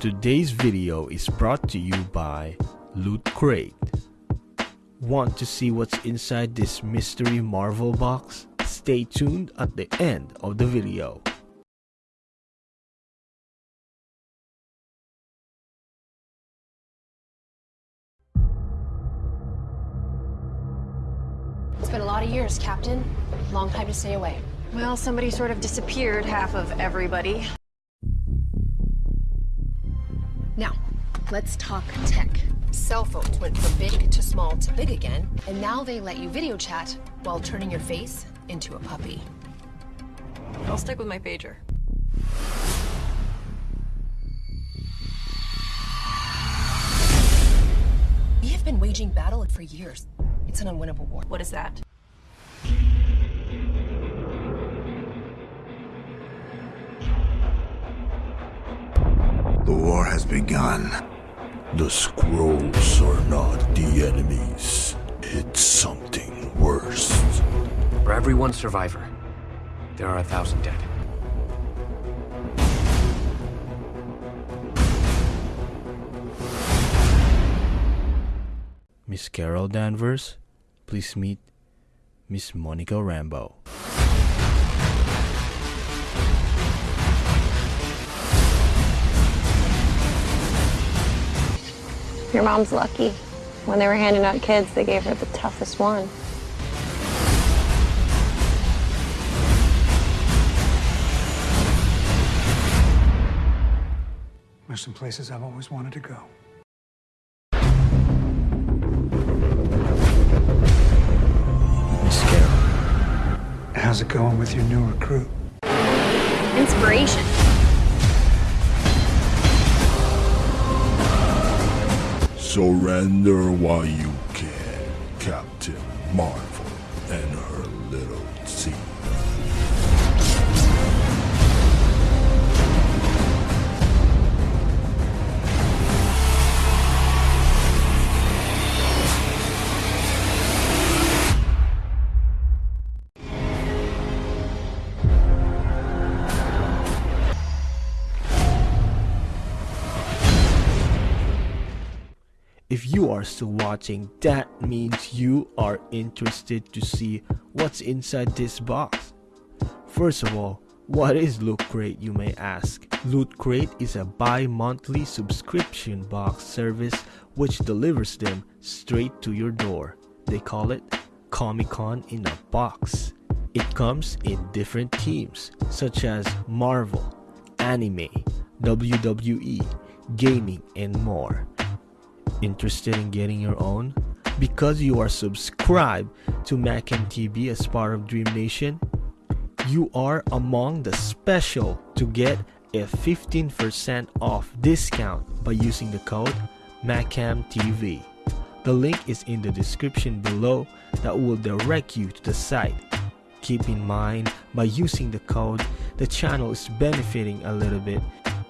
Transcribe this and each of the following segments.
Today's video is brought to you by Loot Crate. Want to see what's inside this mystery Marvel box? Stay tuned at the end of the video. It's been a lot of years, Captain. Long time to stay away. Well, somebody sort of disappeared half of everybody. Now, let's talk tech. Cell phones went from big to small to big again, and now they let you video chat while turning your face into a puppy. I'll stick with my pager. We have been waging battle for years. It's an unwinnable war. What is that? The war has begun. The Skrulls are not the enemies. It's something worse. For every one survivor, there are a thousand dead. Miss Carol Danvers, please meet Miss Monica Rambeau. Your mom's lucky. When they were handing out kids, they gave her the toughest one. There's some places I've always wanted to go. Miss Carol, How's it going with your new recruit? Inspiration. Surrender while you can, Captain Marvel and her little team. If you are still watching, that means you are interested to see what's inside this box. First of all, what is Loot Crate, you may ask? Loot Crate is a bi monthly subscription box service which delivers them straight to your door. They call it Comic Con in a Box. It comes in different themes such as Marvel, anime, WWE, gaming, and more. Interested in getting your own? Because you are subscribed to MacMTV as part of Dream Nation, you are among the special to get a 15% off discount by using the code MacMTV. The link is in the description below that will direct you to the site. Keep in mind, by using the code, the channel is benefiting a little bit,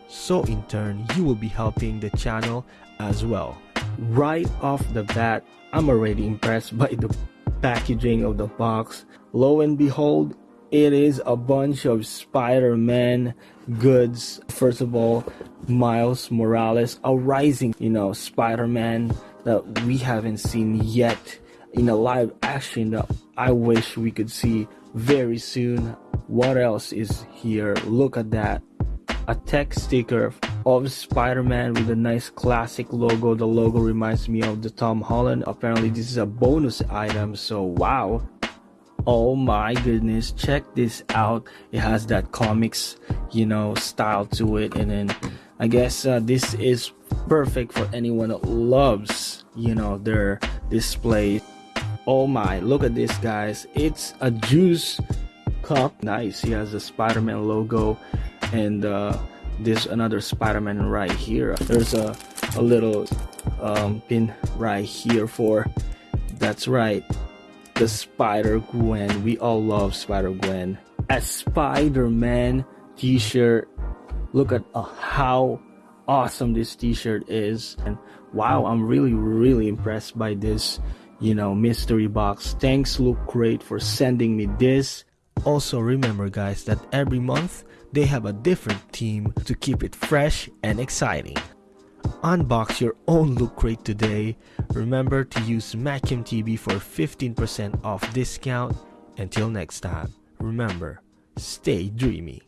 so in turn, you will be helping the channel as well right off the bat, I'm already impressed by the packaging of the box. Lo and behold, it is a bunch of Spider-Man goods. First of all, Miles Morales, a rising, you know, Spider-Man that we haven't seen yet in a live action that I wish we could see very soon. What else is here? Look at that. A tech sticker of Spider-Man with a nice classic logo. The logo reminds me of the Tom Holland. Apparently this is a bonus item, so wow. Oh my goodness, check this out. It has that comics, you know, style to it. And then I guess uh, this is perfect for anyone that loves, you know, their display. Oh my, look at this guys. It's a juice cup. Nice. He has the Spider-Man logo and uh, there's another Spider-Man right here. There's a, a little um, pin right here for, that's right, the Spider-Gwen. We all love Spider-Gwen. A Spider-Man t-shirt. Look at uh, how awesome this t-shirt is. And wow, I'm really, really impressed by this, you know, mystery box. Thanks Loot Crate for sending me this. Also remember guys that every month they have a different theme to keep it fresh and exciting. Unbox your own Loot Crate today. Remember to use MacMTV for 15% off discount. Until next time, remember, stay dreamy.